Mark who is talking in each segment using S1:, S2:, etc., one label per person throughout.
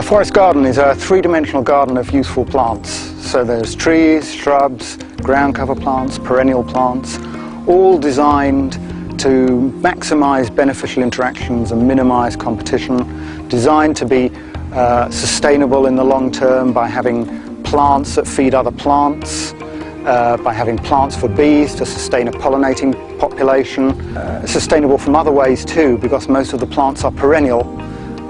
S1: A forest garden is a three-dimensional garden of useful plants. So there's trees, shrubs, ground cover plants, perennial plants, all designed to maximize beneficial interactions and minimize competition, designed to be uh, sustainable in the long term by having plants that feed other plants, uh, by having plants for bees to sustain a pollinating population, uh, sustainable from other ways too because most of the plants are perennial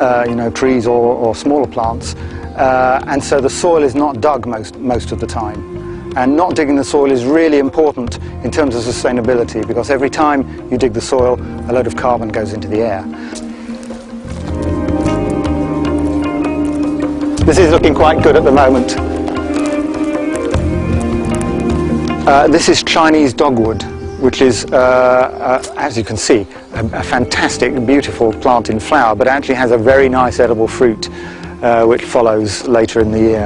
S1: uh, you know, trees or, or smaller plants. Uh, and so the soil is not dug most, most of the time. And not digging the soil is really important in terms of sustainability because every time you dig the soil, a load of carbon goes into the air. This is looking quite good at the moment. Uh, this is Chinese dogwood which is, uh, uh, as you can see, a, fantastic, beautiful plant in flower, but actually has a very nice edible fruit, uh, which follows later in the year.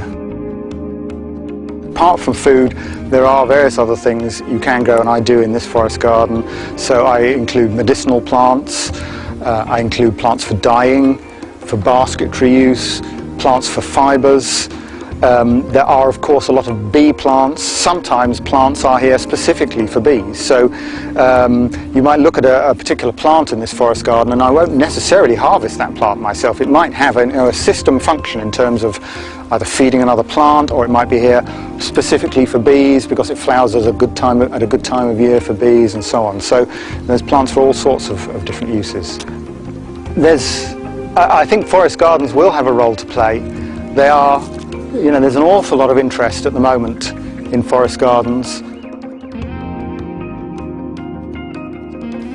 S1: Apart from food, there are various other things you can grow, and I do in this forest garden. So I include medicinal plants, uh, I include plants for dyeing, for basketry use, plants for fibres, um, there are of course a lot of bee plants. Sometimes plants are here specifically for bees. So um, you might look at a, a, particular plant in this forest garden and I won't necessarily harvest that plant myself. It might have a, you know, a system function in terms of either feeding another plant or it might be here specifically for bees because it flowers at a good time, at a good time of year for bees and so on. So there's plants for all sorts of, of different uses. There's, I think forest gardens will have a role to play. They are you know, there's an awful lot of interest at the moment in forest gardens.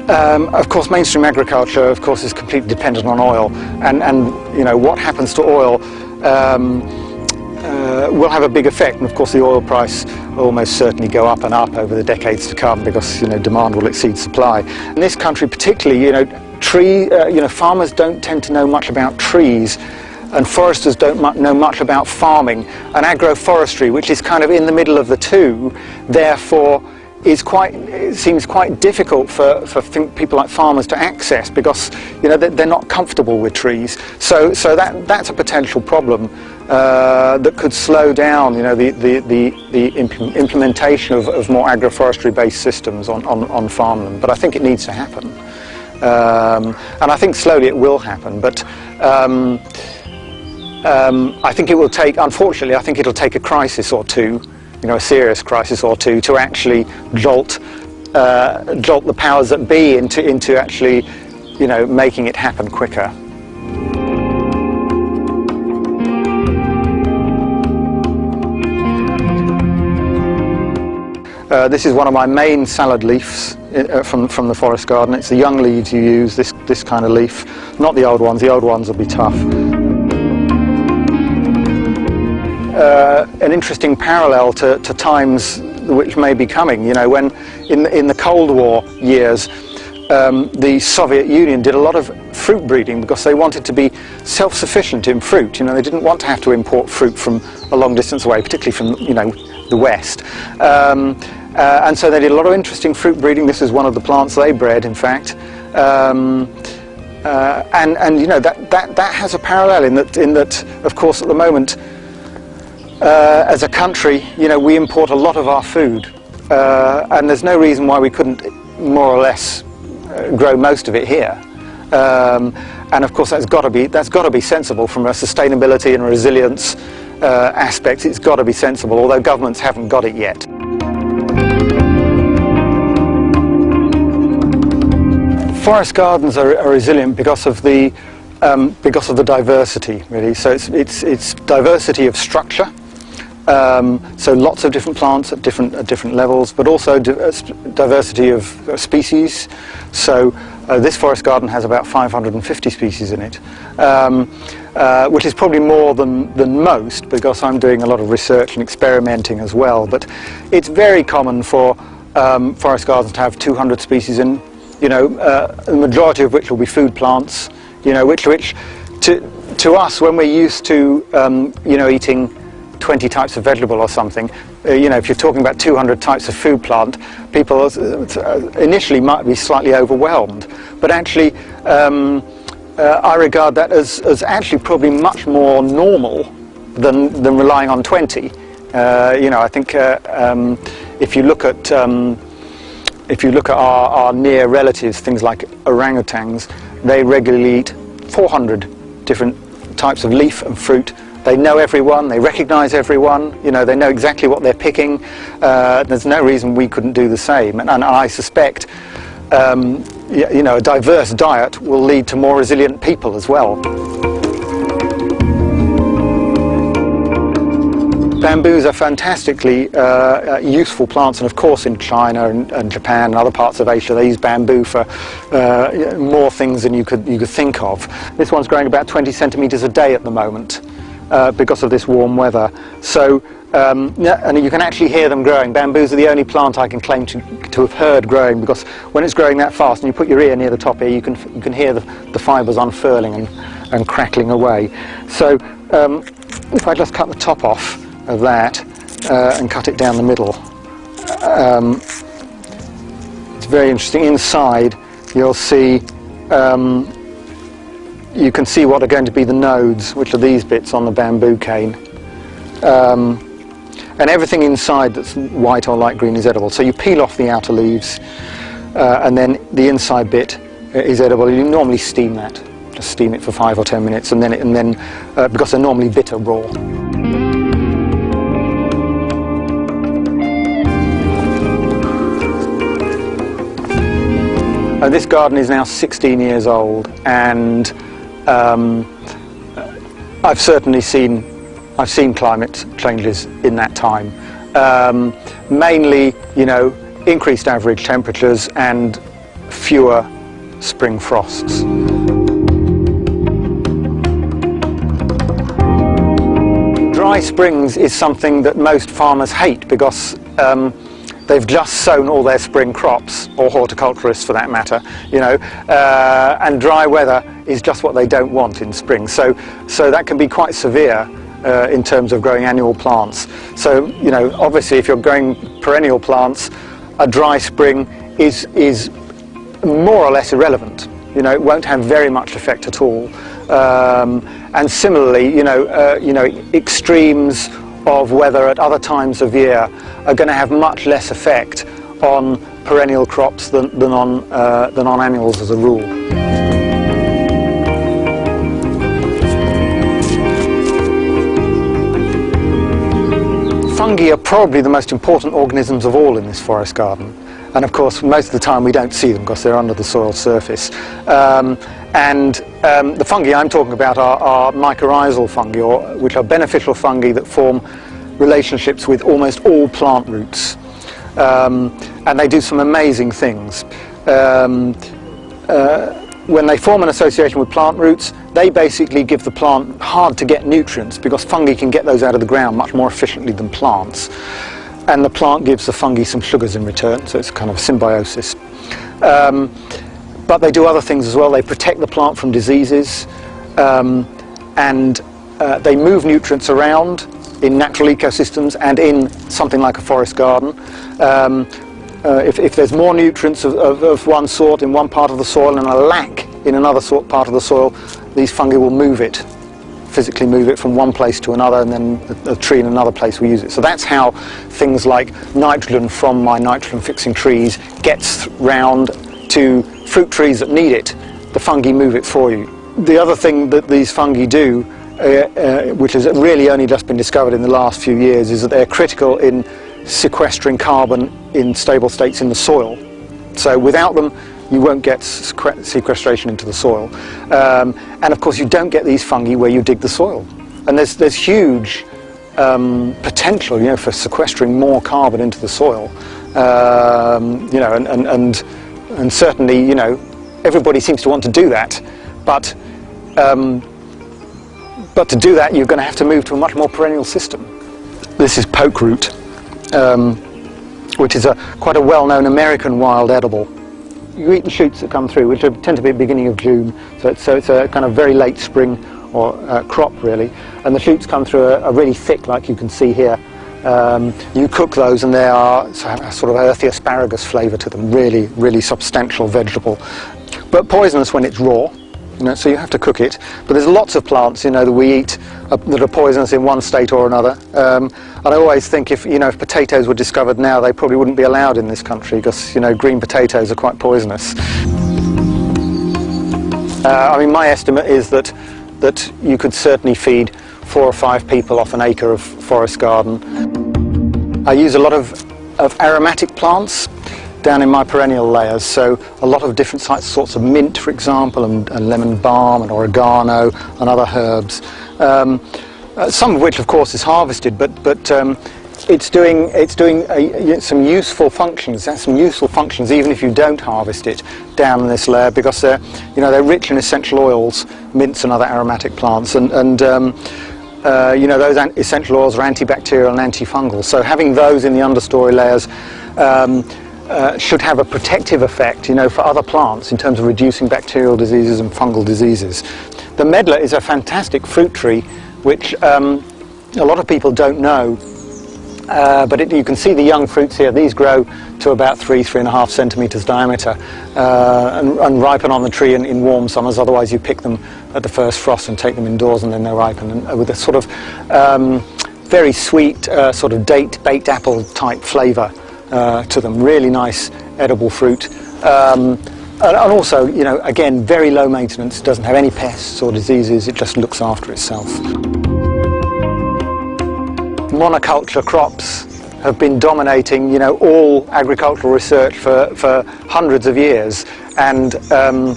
S1: Um, of course, mainstream agriculture, of course, is completely dependent on oil, and, and you know, what happens to oil um, uh, will have a big effect, and of course the oil price will almost certainly go up and up over the decades to come because, you know, demand will exceed supply. In this country particularly, you know, tree, uh, you know, farmers don't tend to know much about trees and foresters don't know much about farming. And agroforestry which is kind of in the middle of the two therefore is quite it seems quite difficult for, for people like farmers to access because you know they're not comfortable with trees. So so that that's a potential problem uh, that could slow down you know the the the, the imp implementation of, of more agroforestry based systems on, on on farmland. But I think it needs to happen. Um, and I think slowly it will happen. But um, um, I think it will take, unfortunately, I think it'll take a crisis or two, you know, a serious crisis or two to actually jolt, uh, jolt the powers that be into, into actually, you know, making it happen quicker. Uh, this is one of my main salad leaves uh, from, from the forest garden. It's the young leaves you use, this, this kind of leaf, not the old ones. The old ones will be tough uh, an interesting parallel to, to, times which may be coming. You know, when in the, in the Cold War years, um, the Soviet Union did a lot of fruit breeding because they wanted to be self-sufficient in fruit. You know, they didn't want to have to import fruit from a long distance away, particularly from you know the West. Um, uh, and so they did a lot of interesting fruit breeding. This is one of the plants they bred, in fact. Um, uh, and and you know that that that has a parallel in that in that of course at the moment uh, as a country, you know, we import a lot of our food, uh, and there's no reason why we couldn't more or less uh, grow most of it here. Um, and of course, that's got to be that's got to be sensible from a sustainability and resilience uh, aspect. It's got to be sensible, although governments haven't got it yet. Forest gardens are, are resilient because of the um, because of the diversity, really. So it's, it's, it's diversity of structure, um, so lots of different plants at different at different levels, but also di uh, diversity of species. So uh, this forest garden has about 550 species in it, um, uh, which is probably more than, than most because I'm doing a lot of research and experimenting as well. But it's very common for um, forest gardens to have 200 species in, you know, uh, the majority of which will be food plants, you know, which, which to, to us when we're used to, um, you know, eating 20 types of vegetable or something, uh, you know, if you're talking about 200 types of food plant, people uh, initially might be slightly overwhelmed. But actually, um, uh, I regard that as, as actually probably much more normal than, than relying on 20. Uh, you know, I think uh, um, if you look at um, if you look at our, our near relatives, things like orangutans, they regularly eat 400 different types of leaf and fruit. They know everyone, they recognize everyone, you know, they know exactly what they're picking. Uh, there's no reason we couldn't do the same. And, and I suspect, um, you know, a diverse diet will lead to more resilient people as well. Bamboos are fantastically uh, uh, useful plants and of course in China and, and, Japan and other parts of Asia they use bamboo for uh, more things than you could, you could think of. This one's growing about 20 centimetres a day at the moment uh, because of this warm weather. So um, and you can actually hear them growing. Bamboos are the only plant I can claim to, to have heard growing because when it's growing that fast and you put your ear near the top here you can, you can hear the, the fibres unfurling and, and crackling away. So um, if I just cut the top off of that uh, and cut it down the middle. Um, it's very interesting. Inside you'll see, um, you can see what are going to be the nodes, which are these bits on the bamboo cane. Um, and everything inside that's white or light green is edible. So you peel off the outer leaves uh, and then the inside bit is edible. You normally steam that, just steam it for five or ten minutes and then, it, and then uh, because they're normally bitter raw. Uh, this garden is now 16 years old and um, I've certainly seen I've seen climate changes in that time. Um, mainly, you know, increased average temperatures and fewer spring frosts. Dry springs is something that most farmers hate because um, they've just sown all their spring crops, or horticulturists for that matter, you know, uh, and dry weather is just what they don't want in spring. So, so that can be quite severe uh, in terms of growing annual plants. So, you know, obviously if you're growing perennial plants, a dry spring is, is more or less irrelevant. You know, it won't have very much effect at all. Um, and similarly, you know, uh, you know, extremes of weather at other times of year are going to have much less effect on perennial crops than, than, on, uh, than on annuals as a rule. Fungi are probably the most important organisms of all in this forest garden and of course most of the time we don't see them because they're under the soil surface. Um, and um, the fungi I'm talking about are, are mycorrhizal fungi, or, which are beneficial fungi that form relationships with almost all plant roots. Um, and they do some amazing things. Um, uh, when they form an association with plant roots, they basically give the plant hard to get nutrients because fungi can get those out of the ground much more efficiently than plants. And the plant gives the fungi some sugars in return, so it's kind of symbiosis. Um, but they do other things as well. They protect the plant from diseases um, and uh, they move nutrients around in natural ecosystems and in something like a forest garden. Um, uh, if, if, there's more nutrients of, of, of, one sort in one part of the soil and a lack in another sort part of the soil, these fungi will move it, physically move it from one place to another and then a, a tree in another place will use it. So that's how things like nitrogen from my nitrogen fixing trees gets round to fruit trees that need it, the fungi move it for you. The other thing that these fungi do, uh, uh, which has really only just been discovered in the last few years, is that they're critical in sequestering carbon in stable states in the soil. So without them, you won't get sequestration into the soil. Um, and of course, you don't get these fungi where you dig the soil. And there's, there's huge um, potential, you know, for sequestering more carbon into the soil. Um, you know, and, and, and and certainly, you know, everybody seems to want to do that, but um, but to do that, you're going to have to move to a much more perennial system. This is poke root, um, which is a quite a well-known American wild edible. You eat the shoots that come through, which tend to be at the beginning of June, so it's, so it's a kind of very late spring or uh, crop really, and the shoots come through are, really thick like you can see here. Um, you cook those and they are a sort of earthy asparagus flavour to them, really, really substantial vegetable. But poisonous when it's raw, you know, so you have to cook it. But there's lots of plants, you know, that we eat uh, that are poisonous in one state or another. Um, and I always think if, you know, if potatoes were discovered now, they probably wouldn't be allowed in this country because, you know, green potatoes are quite poisonous. Uh, I mean, my estimate is that, that you could certainly feed four or five people off an acre of forest garden. I use a lot of, of aromatic plants down in my perennial layers, so a lot of different sorts of mint, for example, and, and lemon balm and oregano and other herbs. Um, uh, some of which, of course, is harvested, but, but um, it's doing, it's doing a, some useful functions, some useful functions even if you don't harvest it down in this layer because they're, you know, they're rich in essential oils, mints and other aromatic plants and, and um, uh, you know, those essential oils are antibacterial and antifungal. So having those in the understory layers um, uh, should have a protective effect, you know, for other plants in terms of reducing bacterial diseases and fungal diseases. The medlar is a fantastic fruit tree which um, a lot of people don't know uh, but it, you can see the young fruits here. These grow to about three, three and a half centimetres diameter uh, and, and, ripen on the tree in, in, warm summers. Otherwise you pick them at the first frost and take them indoors and then they ripen and, uh, with a sort of um, very sweet uh, sort of date baked apple type flavour uh, to them. Really nice edible fruit. Um, and, and also, you know, again, very low maintenance, doesn't have any pests or diseases, it just looks after itself monoculture crops have been dominating, you know, all agricultural research for, for hundreds of years. And, um,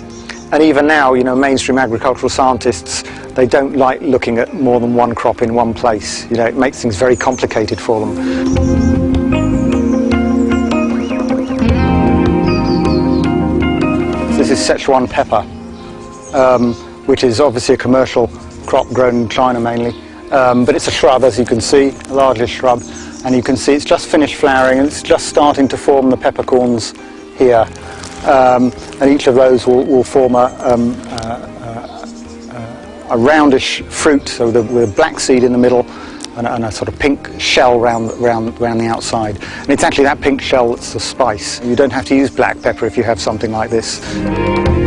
S1: and even now, you know, mainstream agricultural scientists, they don't like looking at more than one crop in one place. You know, it makes things very complicated for them. This is Szechuan pepper, um, which is obviously a commercial crop grown in China mainly. Um, but it's a shrub as you can see, a largely shrub. And you can see it's just finished flowering and it's just starting to form the peppercorns here. Um, and each of those will, will form a, uh, uh, a roundish fruit. So with a black seed in the middle and a, and a, sort of pink shell round, round, round the outside. And it's actually that pink shell that's the spice. You don't have to use black pepper if you have something like this.